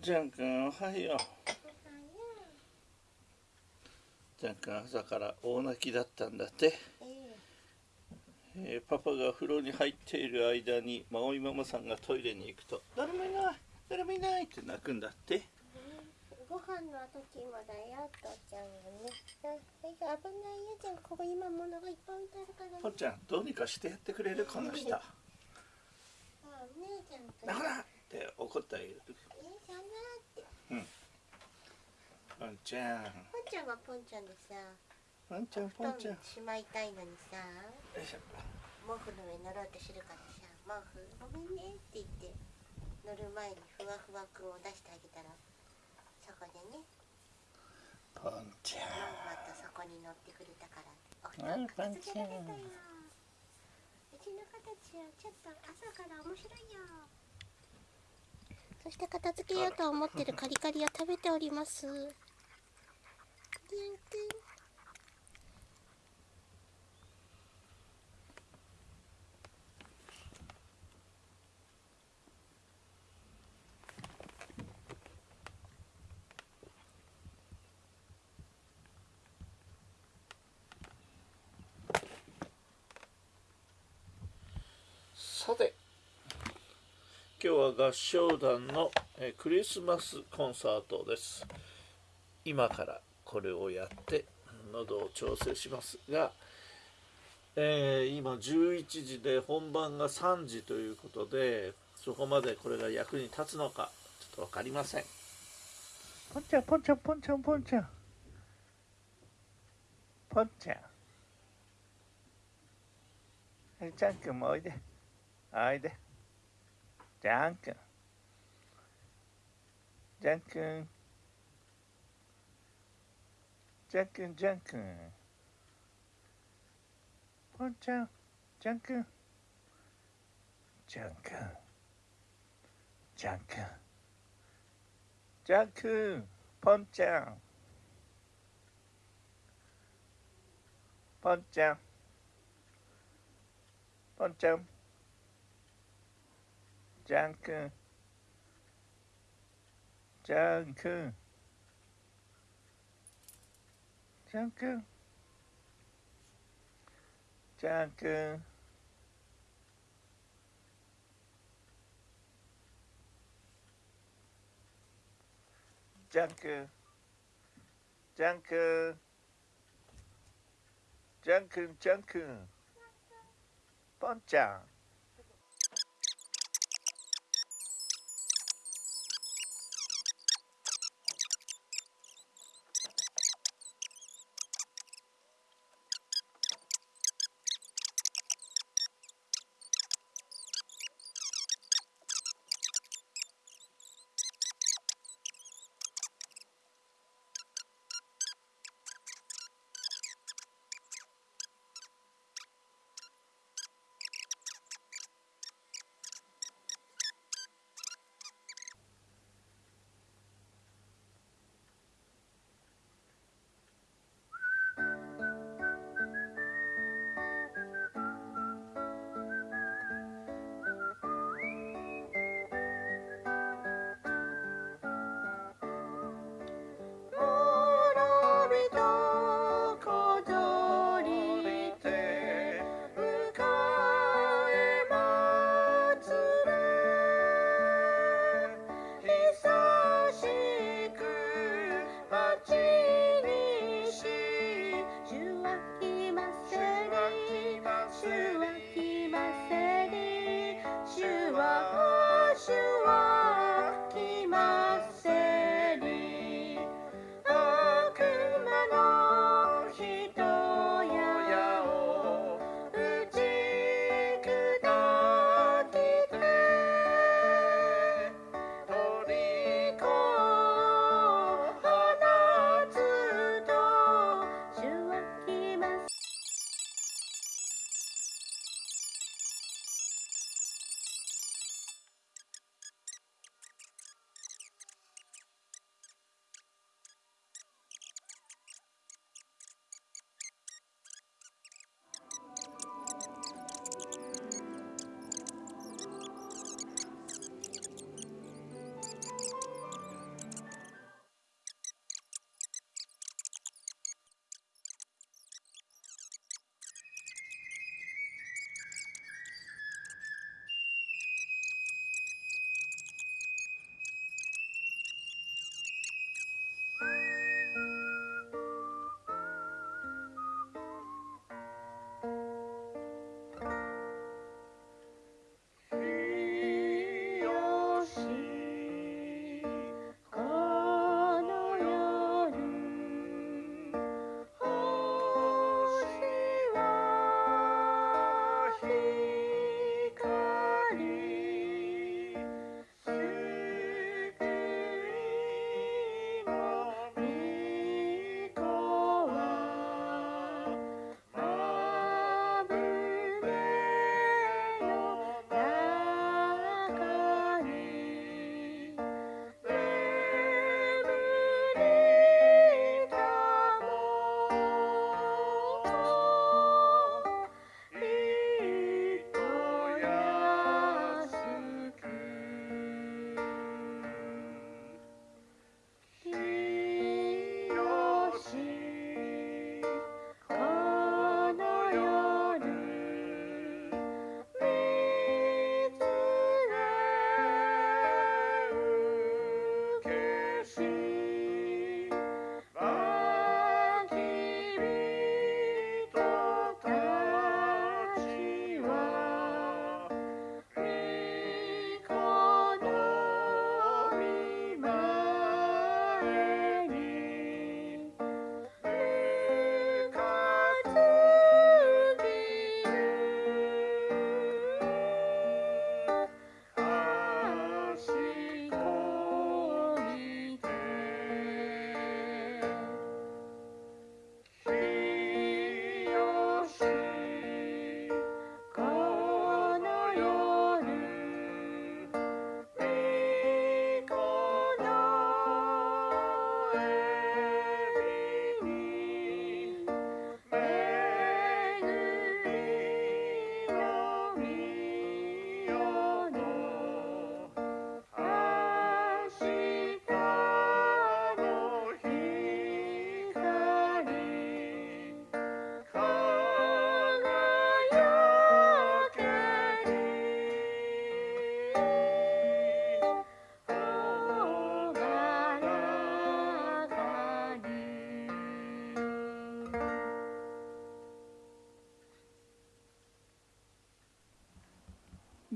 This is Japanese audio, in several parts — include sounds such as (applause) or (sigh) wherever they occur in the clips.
ジャン君おはようジャン君朝から大泣きだったんだって、えーパパが風呂に入っている間にマイママさんがトイレに行くと誰もいない誰もいないって泣くんだってご飯の時もだよ、父ちゃんがね。危ないよ、じゃん。ここ今物がいっぱい置いてあるからね。ぽっちゃんどうにかしてやってくれるこの人 (laughs) あ姉ちゃんとだからって怒ってあげるえさんなって。ぽんちゃんポンちゃんはポンちゃんでさ、ぽんちゃんぽんちゃんよしまいたいのにさ、毛布の上乗ろうとするからさ、毛布ごめんねって言って、乗る前にふわふわくんを出してあげたら、そこでね、ぽんちゃまんまとそこに乗ってくれたから、お布あ団片付けられたよポンちゃん。うちの形はちょっと朝から面白いよ。そして片付けようと思ってるカリカリを食べております。さて今日は合唱団のクリスマスコンサートです。今からこれをやって喉を調整しますが、えー今11時で本番が3時ということでそこまでこれが役に立つのかちょっと分かりません。ポンちゃんポンちゃんポンちゃんポンちゃんポンちゃんえジャン君もおいで。おいで。Danke. Danke. Danke, danke. Danke, danke. Danke. Danke. Danke. 펌짱. 펌짱. 펌짱. Danke. Danke. Danke. Danke. Danke. Danke. Danke, danke. Bonjour.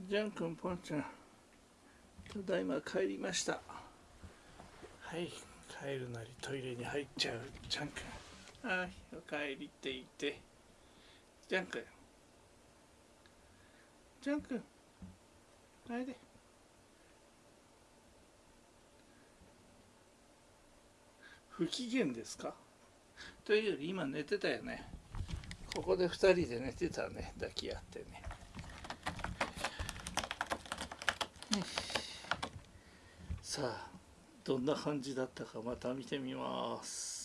ジャン君ポンちゃん。ただいま帰りました。はい帰るなりトイレに入っちゃうジャン君。はいお帰りって言って。ジャン君。ジャン君。帰れ。不機嫌ですか？というより今寝てたよね。ここで2人で寝てたね抱き合ってねさあどんな感じだったかまた見てみます。